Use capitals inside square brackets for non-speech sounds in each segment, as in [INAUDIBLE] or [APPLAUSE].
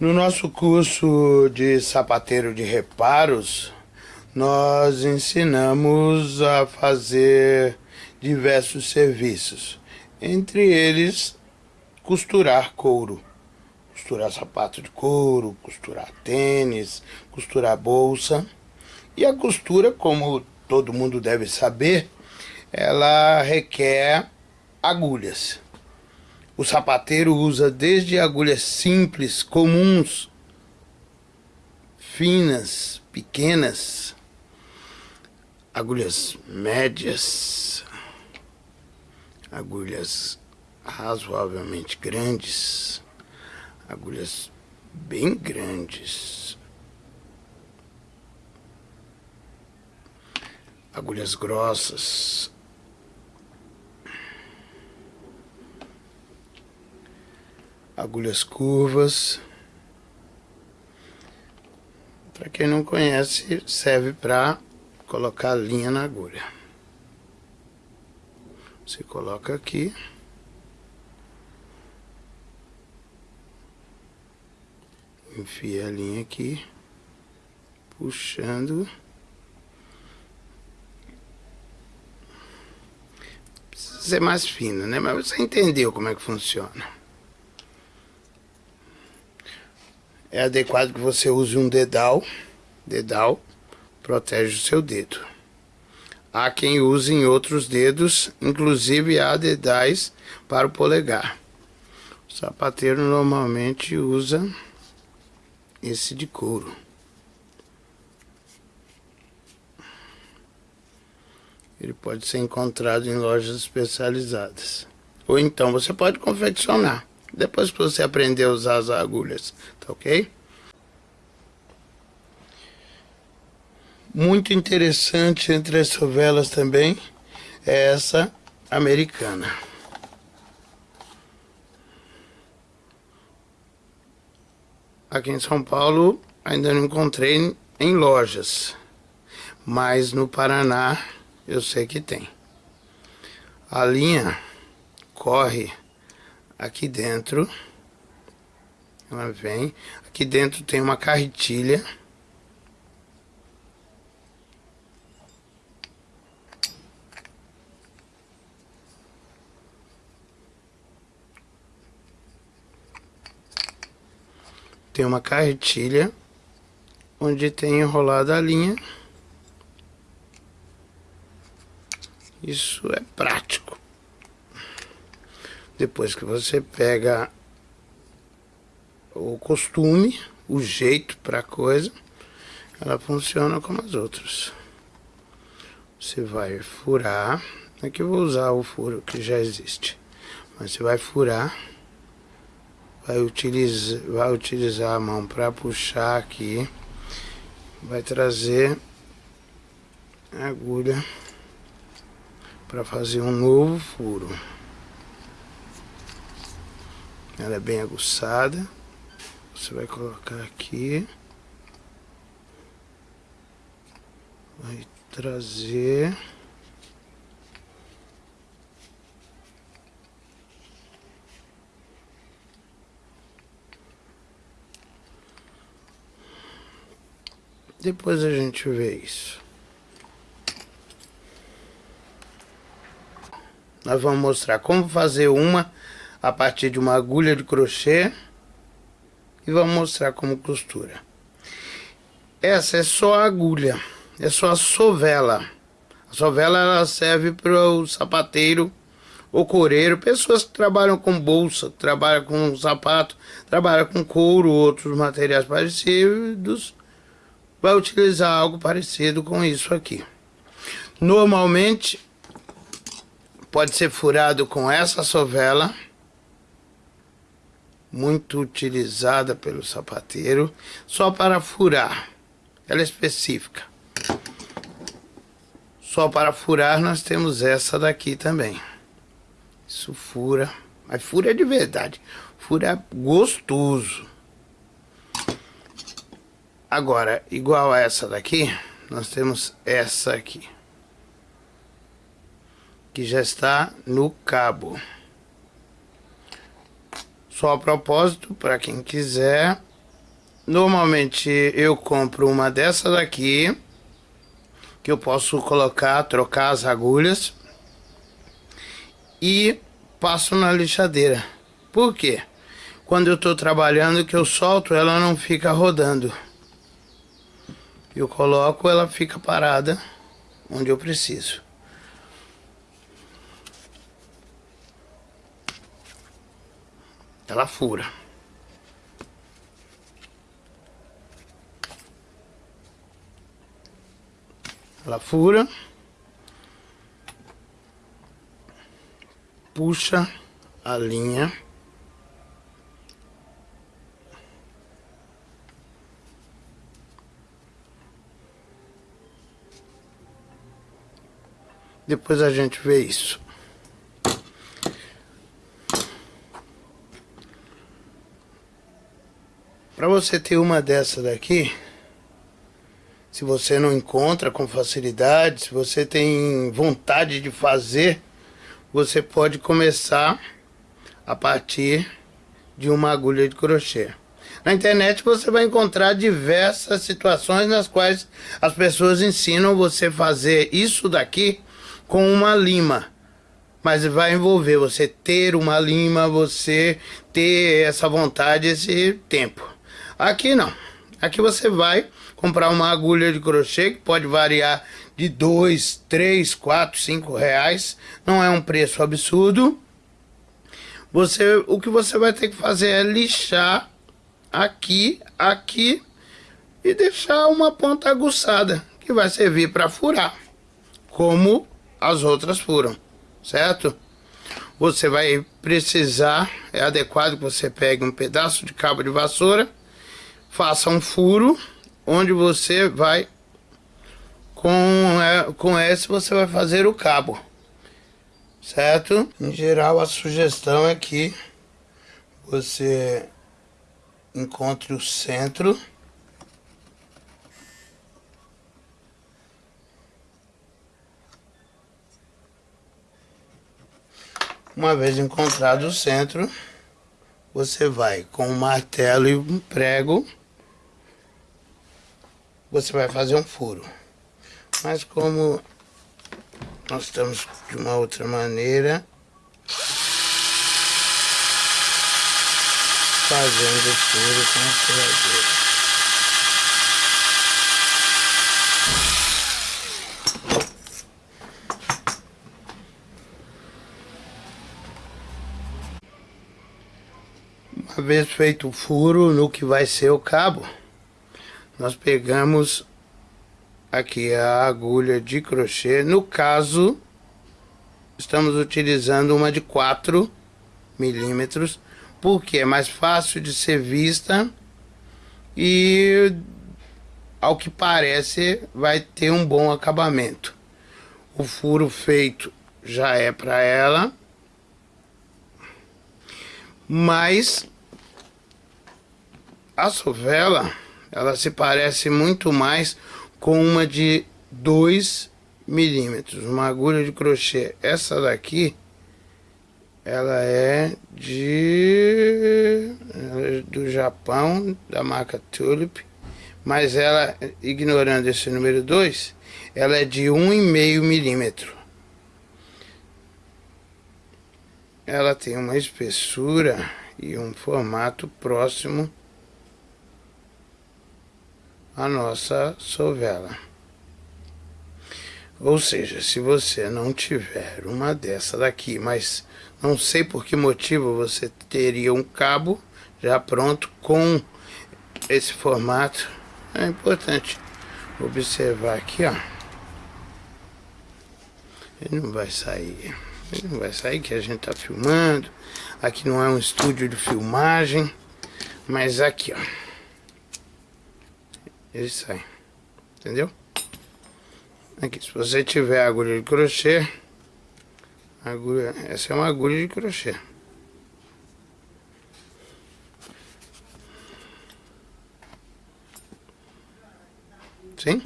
No nosso curso de sapateiro de reparos, nós ensinamos a fazer diversos serviços, entre eles costurar couro, costurar sapato de couro, costurar tênis, costurar bolsa. E a costura, como todo mundo deve saber, ela requer agulhas. O sapateiro usa desde agulhas simples, comuns, finas, pequenas, agulhas médias, agulhas razoavelmente grandes, agulhas bem grandes, agulhas grossas, agulhas curvas. Para quem não conhece, serve para colocar linha na agulha. Você coloca aqui. Enfia a linha aqui, puxando. Precisa ser mais fino, né? Mas você entendeu como é que funciona. É adequado que você use um dedal. Dedal protege o seu dedo. Há quem use em outros dedos, inclusive há dedais para o polegar. O sapateiro normalmente usa esse de couro. Ele pode ser encontrado em lojas especializadas. Ou então você pode confeccionar. Depois que você aprender a usar as agulhas, tá ok? Muito interessante entre as sovelas também é essa americana. Aqui em São Paulo ainda não encontrei em lojas, mas no Paraná eu sei que tem. A linha corre aqui dentro. Ela vem. Aqui dentro tem uma carretilha. Tem uma carretilha onde tem enrolada a linha. Isso é prático. Depois que você pega o costume, o jeito para a coisa, ela funciona como as outras. Você vai furar, aqui eu vou usar o furo que já existe, mas você vai furar, vai utilizar, vai utilizar a mão para puxar aqui, vai trazer a agulha para fazer um novo furo. Ela é bem aguçada. Você vai colocar aqui. Vai trazer. Depois a gente vê isso. Nós vamos mostrar como fazer uma a partir de uma agulha de crochê e vamos mostrar como costura. Essa é só a agulha, é só a sovela. A sovela ela serve para o sapateiro ou coreiro, pessoas que trabalham com bolsa, trabalham com sapato, trabalham com couro, outros materiais parecidos, vai utilizar algo parecido com isso aqui. Normalmente pode ser furado com essa sovela muito utilizada pelo sapateiro, só para furar. Ela é específica. Só para furar nós temos essa daqui também. Isso fura, mas fura de verdade. Fura gostoso. Agora, igual a essa daqui, nós temos essa aqui. Que já está no cabo Só a propósito, para quem quiser, normalmente eu compro uma dessa daqui, que eu posso colocar, trocar as agulhas e passo na lixadeira. Por quê? Quando eu estou trabalhando que eu solto, ela não fica rodando. Eu coloco, ela fica parada onde eu preciso. Ela fura. Ela fura. Puxa a linha. Depois a gente vê isso. Para você ter uma dessa daqui, se você não encontra com facilidade, se você tem vontade de fazer, você pode começar a partir de uma agulha de crochê. Na internet você vai encontrar diversas situações nas quais as pessoas ensinam você fazer isso daqui com uma lima. Mas vai envolver você ter uma lima, você ter essa vontade, esse tempo. Aqui não. Aqui você vai comprar uma agulha de crochê que pode variar de 2, 3, 4, 5 reais. Não é um preço absurdo. Você, o que você vai ter que fazer é lixar aqui, aqui e deixar uma ponta aguçada que vai servir para furar, como as outras furam, certo? Você vai precisar, é adequado que você pegue um pedaço de cabo de vassoura faça um furo onde você vai com, é, com esse você vai fazer o cabo certo? Em geral a sugestão é que você encontre o centro Uma vez encontrado o centro, você vai com um martelo e um prego você vai fazer um furo. Mas como nós estamos de uma outra maneira, fazendo o furo com a furadeira. Uma vez feito o furo no que vai ser o cabo, nós pegamos aqui a agulha de crochê. No caso, estamos utilizando uma de 4 milímetros, porque é mais fácil de ser vista e, ao que parece, vai ter um bom acabamento. O furo feito já é para ela, mas a sovela ela se parece muito mais com uma de 2 milímetros, uma agulha de crochê. Essa daqui, ela é de é do Japão, da marca Tulip, mas ela, ignorando esse número 2, ela é de 1,5 milímetro. Ela tem uma espessura e um formato próximo a nossa sovela. Ou seja, se você não tiver uma dessa daqui, mas não sei por que motivo você teria um cabo já pronto com esse formato, é importante observar aqui, ó. Ele não vai sair, ele não vai sair que a gente tá filmando. Aqui não é um estúdio de filmagem, mas aqui, ó ele sai. Entendeu? Aqui, se você tiver agulha de crochê, agulha, essa é uma agulha de crochê. Sim?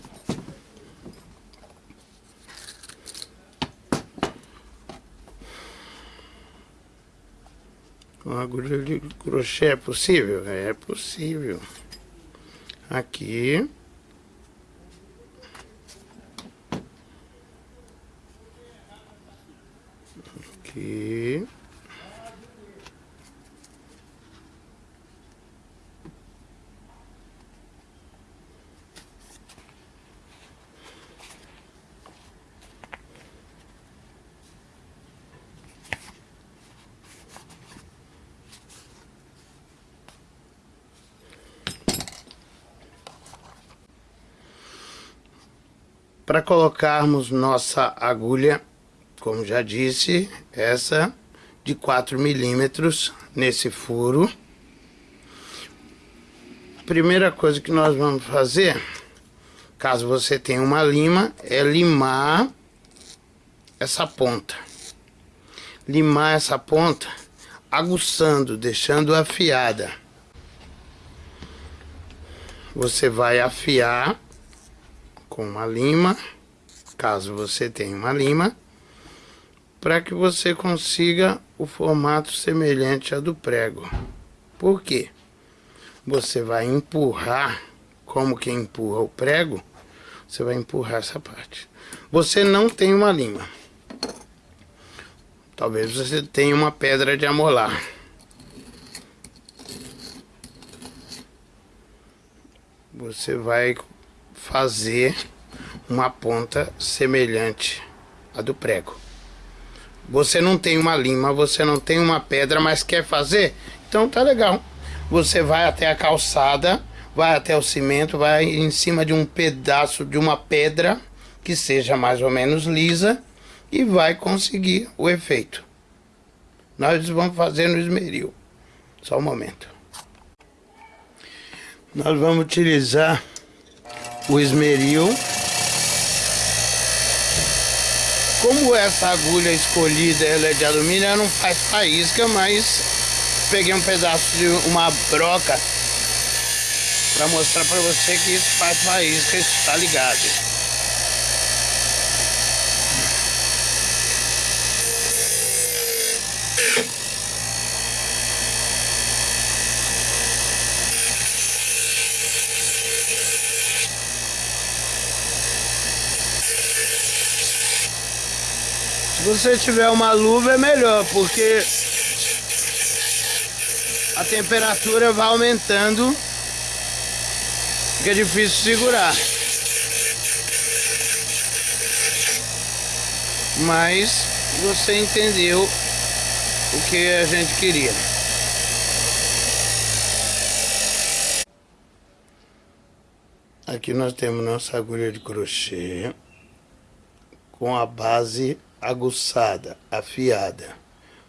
agulha de crochê é possível? É possível. Aqui. Aqui. Para colocarmos nossa agulha, como já disse, essa de 4 milímetros nesse furo. Primeira coisa que nós vamos fazer, caso você tenha uma lima, é limar essa ponta. Limar essa ponta aguçando, deixando afiada. Você vai afiar com uma lima, caso você tenha uma lima, para que você consiga o formato semelhante a do prego. Por quê? Você vai empurrar, como que empurra o prego, você vai empurrar essa parte. Você não tem uma lima. Talvez você tenha uma pedra de amolar. Você vai fazer uma ponta semelhante à do prego. Você não tem uma lima, você não tem uma pedra, mas quer fazer? Então tá legal. Você vai até a calçada, vai até o cimento, vai em cima de um pedaço de uma pedra que seja mais ou menos lisa e vai conseguir o efeito. Nós vamos fazer no esmeril. Só um momento. Nós vamos utilizar o esmeril. Como essa agulha escolhida ela é de alumínio, ela não faz faísca, mas peguei um pedaço de uma broca para mostrar para você que isso faz faísca, isso está ligado. Se você tiver uma luva é melhor, porque a temperatura vai aumentando, fica difícil segurar. Mas você entendeu o que a gente queria. Aqui nós temos nossa agulha de crochê com a base aguçada, afiada.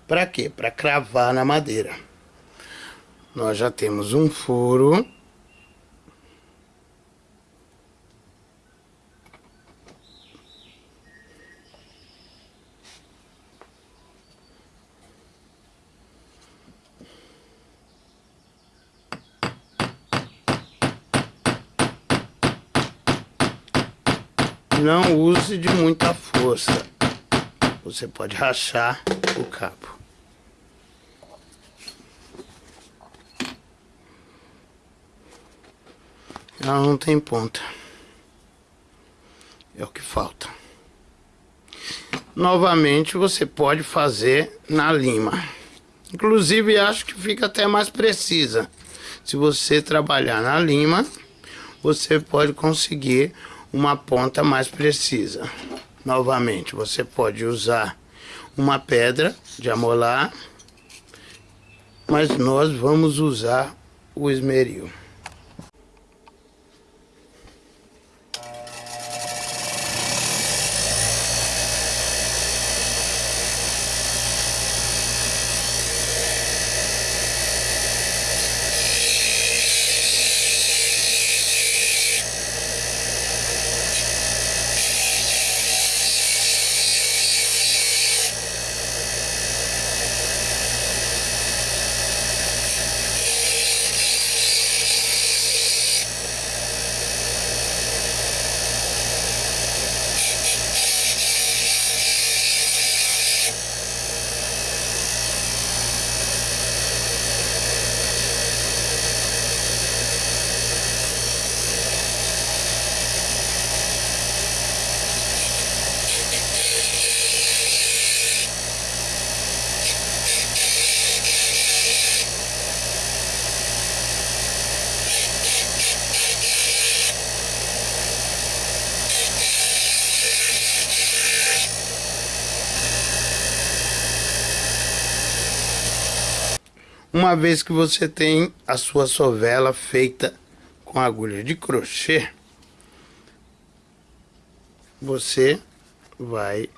Para quê? Para cravar na madeira. Nós já temos um furo. Não use de muita força você pode rachar o cabo. Ela não tem ponta. É o que falta. Novamente você pode fazer na lima. Inclusive acho que fica até mais precisa. Se você trabalhar na lima, você pode conseguir uma ponta mais precisa. Novamente, você pode usar uma pedra de amolar, mas nós vamos usar o esmeril. Uma vez que você tem a sua sovela feita com agulha de crochê, você vai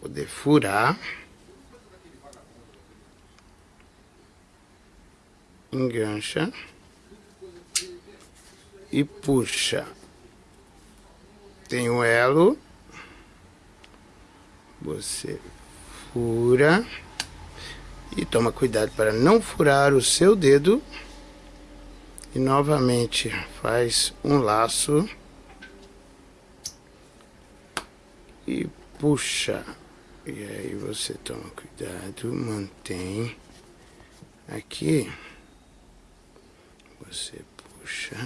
poder furar, engancha e puxa. Tem o elo, você fura e toma cuidado para não furar o seu dedo. E novamente faz um laço. E puxa. E aí você toma cuidado mantém. Aqui. Você puxa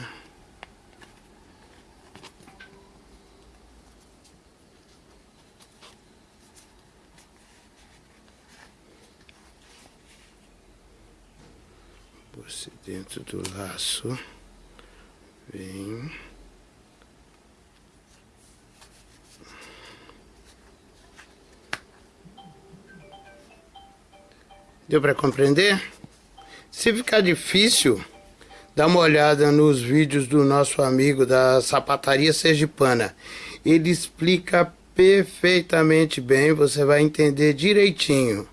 você dentro do laço vem Deu para compreender? Se ficar difícil, dá uma olhada nos vídeos do nosso amigo da Sapataria Sergipana. Ele explica perfeitamente bem, você vai entender direitinho.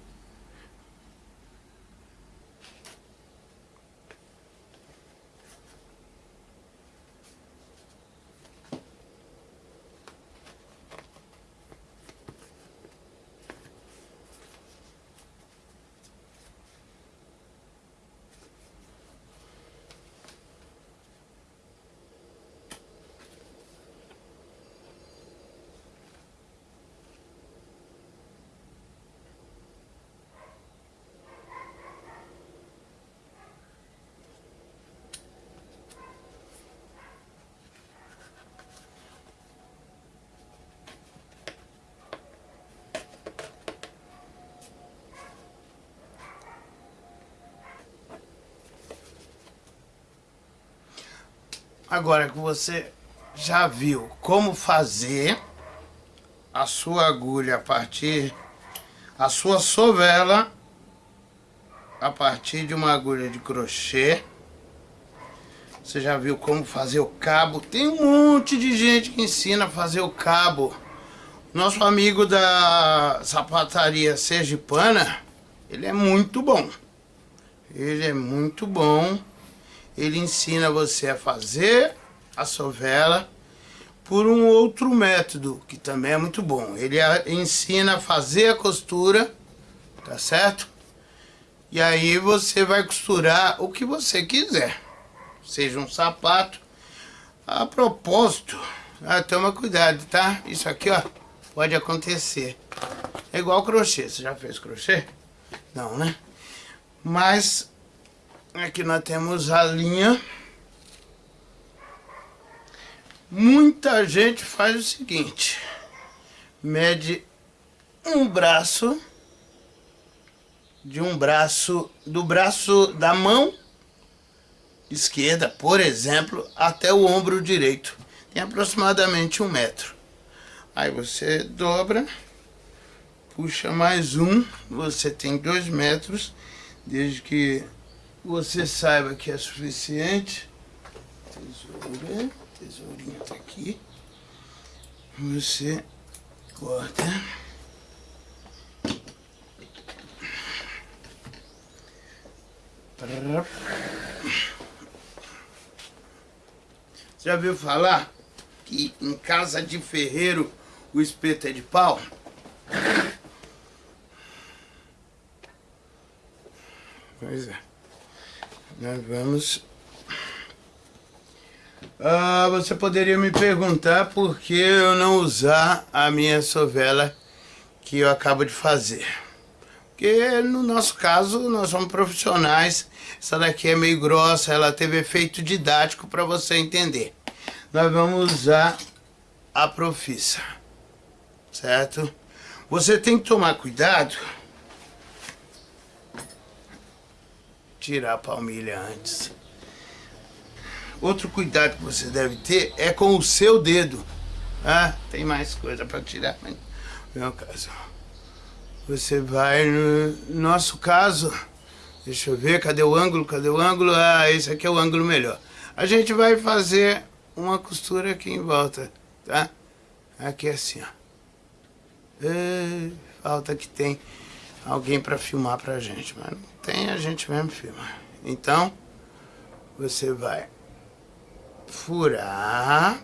Agora que você já viu como fazer a sua agulha a partir, a sua sovela a partir de uma agulha de crochê. Você já viu como fazer o cabo. Tem um monte de gente que ensina a fazer o cabo. Nosso amigo da sapataria Sergipana, ele é muito bom. Ele é muito bom ele ensina você a fazer a sovela por um outro método, que também é muito bom. Ele ensina a fazer a costura, tá certo? E aí você vai costurar o que você quiser. Seja um sapato. A propósito, ah, toma cuidado, tá? Isso aqui, ó, pode acontecer. É igual crochê. Você já fez crochê? Não, né? Mas Aqui nós temos a linha. Muita gente faz o seguinte. Mede um braço de um braço, do braço da mão esquerda, por exemplo, até o ombro direito. Tem aproximadamente um metro. Aí você dobra, puxa mais um, você tem dois metros, desde que você saiba que é suficiente. Tesoura, tesourinha tá aqui. Você corta. Já viu falar que em casa de ferreiro o espeto é de pau? Pois é nós vamos... Ah, você poderia me perguntar por que eu não usar a minha sovela que eu acabo de fazer. Porque no nosso caso, nós somos profissionais, essa daqui é meio grossa, ela teve efeito didático para você entender. Nós vamos usar a Profissa, certo? Você tem que tomar cuidado tirar a palmilha antes. Outro cuidado que você deve ter é com o seu dedo. Ah, tem mais coisa para tirar, mas no meu caso. Você vai, no nosso caso, Deixa eu ver, cadê o ângulo? Cadê o ângulo? Ah, esse aqui é o ângulo melhor. A gente vai fazer uma costura aqui em volta, tá? Aqui assim, ó. Falta que tem alguém para filmar pra gente, mas não tem, a gente mesmo filma. Então, você vai furar.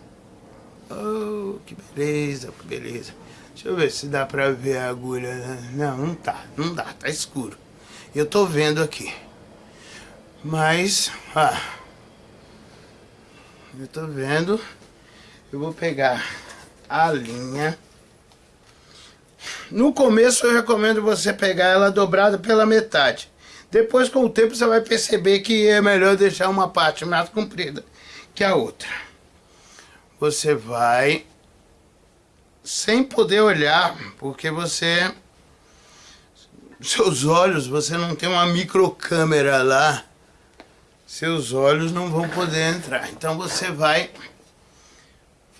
Oh, que beleza, que beleza. Deixa eu ver se dá pra ver a agulha. Não, não tá, não dá, tá escuro. Eu tô vendo aqui. Mas, eu tô vendo. Eu vou pegar a linha. No começo eu recomendo você pegar ela dobrada pela metade. Depois com o tempo você vai perceber que é melhor deixar uma parte mais comprida que a outra. Você vai sem poder olhar, porque você seus olhos, você não tem uma microcâmera lá, seus olhos não vão poder entrar. Então você vai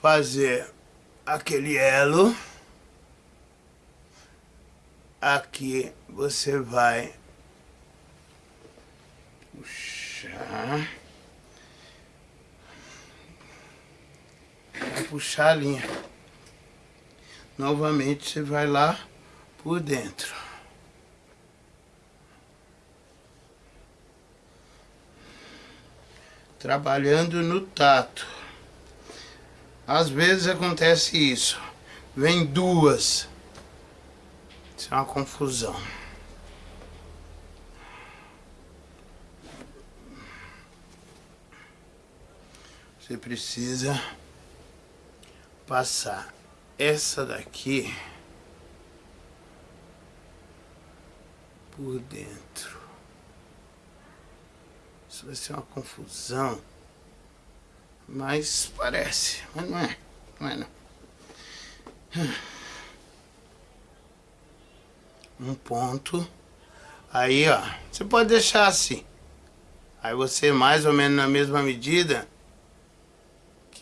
fazer aquele elo. Aqui você vai Vai puxar a linha. Novamente você vai lá por dentro. trabalhando no tato. Às vezes acontece isso, vem duas, isso é uma confusão. Você precisa passar essa daqui por dentro. Isso vai ser uma confusão. Mas parece. Mas não é. Não é não. Um ponto. Aí, ó. Você pode deixar assim. Aí você mais ou menos na mesma medida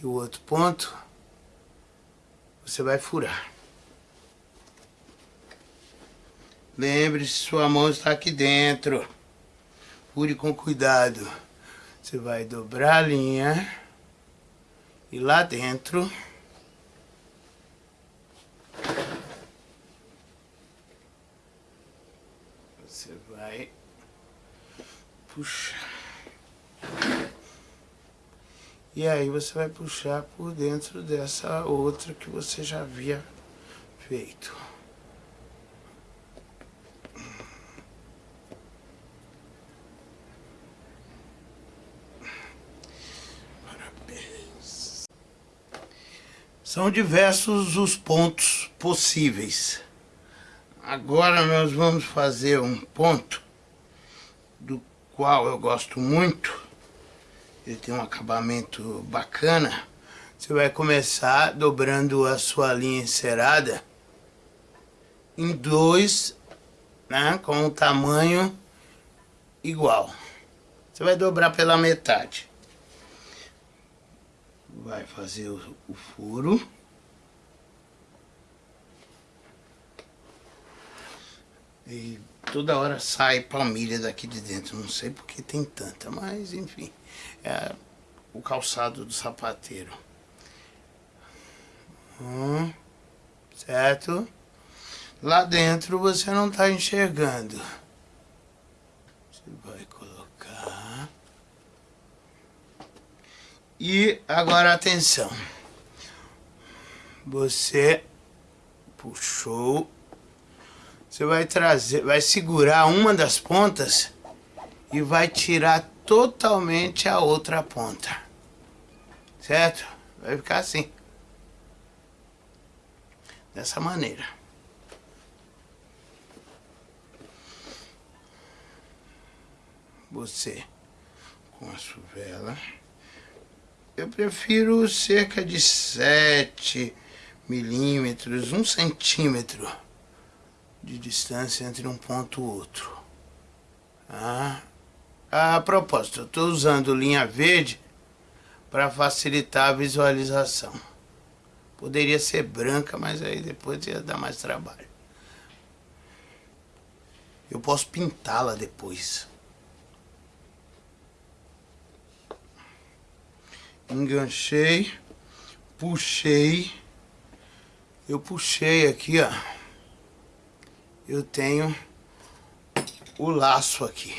que o outro ponto, você vai furar. Lembre-se, sua mão está aqui dentro. Fure com cuidado. Você vai dobrar a linha. E lá dentro... Você vai puxar. E aí você vai puxar por dentro dessa outra que você já havia feito. São diversos os pontos possíveis. Agora nós vamos fazer um ponto do qual eu gosto muito. Ele tem um acabamento bacana. Você vai começar dobrando a sua linha encerada em dois, né, com um tamanho igual. Você vai dobrar pela metade vai fazer o, o furo. E toda hora sai palmilha daqui de dentro, não sei porque tem tanta, mas enfim, é o calçado do sapateiro. Hum, certo? Lá dentro você não está enxergando. Você vai colocar... E agora atenção. Você puxou. Você vai trazer, vai segurar uma das pontas e vai tirar totalmente a outra ponta. Certo? Vai ficar assim. Dessa maneira. Você com a sua vela eu prefiro cerca de 7 milímetros, 1 centímetro de distância entre um ponto e outro. Ah, a propósito, eu estou usando linha verde para facilitar a visualização. Poderia ser branca, mas aí depois ia dar mais trabalho. Eu posso pintá-la depois. Enganchei, puxei. Eu puxei aqui, ó. Eu tenho o laço aqui.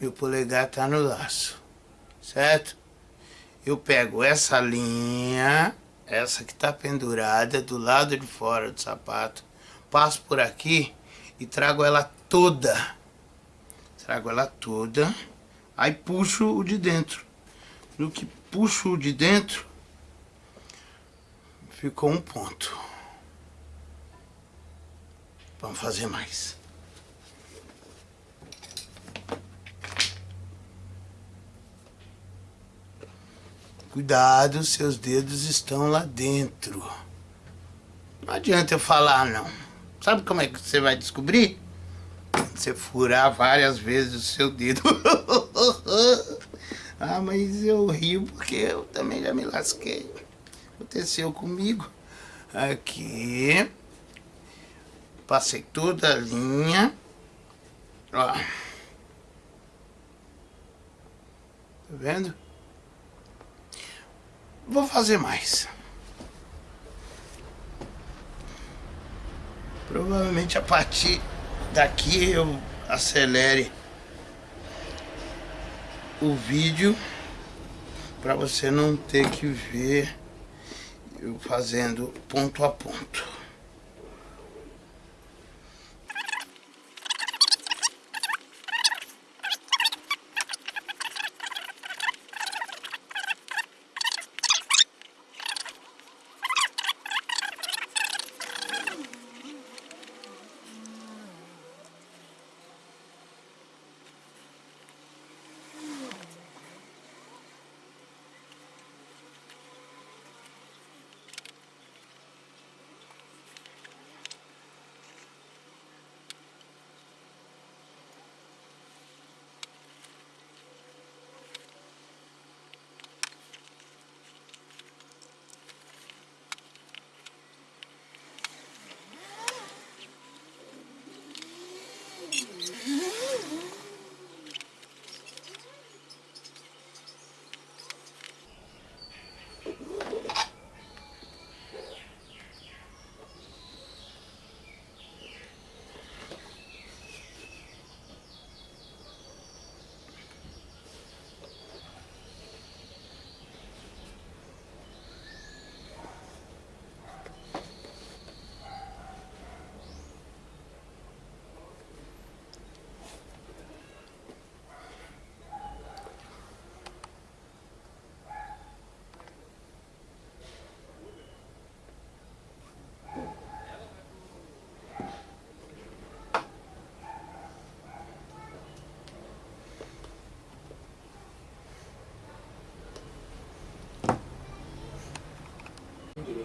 Meu polegar tá no laço, certo? Eu pego essa linha, essa que tá pendurada do lado de fora do sapato, passo por aqui e trago ela toda. Trago ela toda, aí puxo o de dentro. No que puxo o de dentro, ficou um ponto. Vamos fazer mais. Cuidado, seus dedos estão lá dentro. Não adianta eu falar, não. Sabe como é que você vai descobrir? Você furar várias vezes o seu dedo. [LAUGHS] ah, mas eu rio porque eu também já me lasquei. Aconteceu comigo. Aqui. Passei toda a linha. Ó. Tá vendo? Vou fazer mais. Provavelmente a partir daqui eu acelere o vídeo para você não ter que ver eu fazendo ponto a ponto.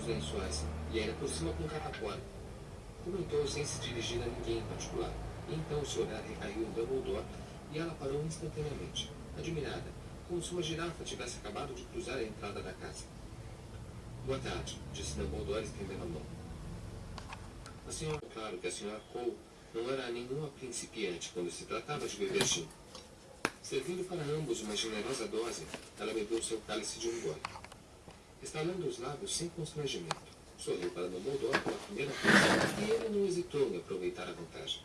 Lençóis e era por cima com catapora. Comentou sem se dirigir a ninguém em particular. Então o seu olhar recaiu em Dumbledore e ela parou instantaneamente, admirada, como se uma girafa tivesse acabado de cruzar a entrada da casa. Boa tarde, disse Dumbledore estendendo a mão. A senhora, claro que a senhora Cole não era nenhuma principiante quando se tratava de beber gin. Servindo para ambos uma generosa dose, ela bebeu seu cálice de um gole estalando os lábios sem constrangimento. Sorriu para Dumbledore pela primeira vez e ele não hesitou em aproveitar a vantagem.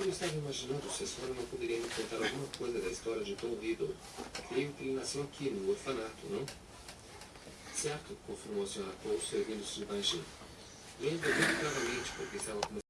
Eu estava imaginando se a senhora não poderia me contar alguma coisa da história de Tom Riddle. Creio que ele nasceu aqui, no orfanato, não? Certo, confirmou a senhora Cole, servindo-se de baixinho. Lembro muito claramente, porque estava começando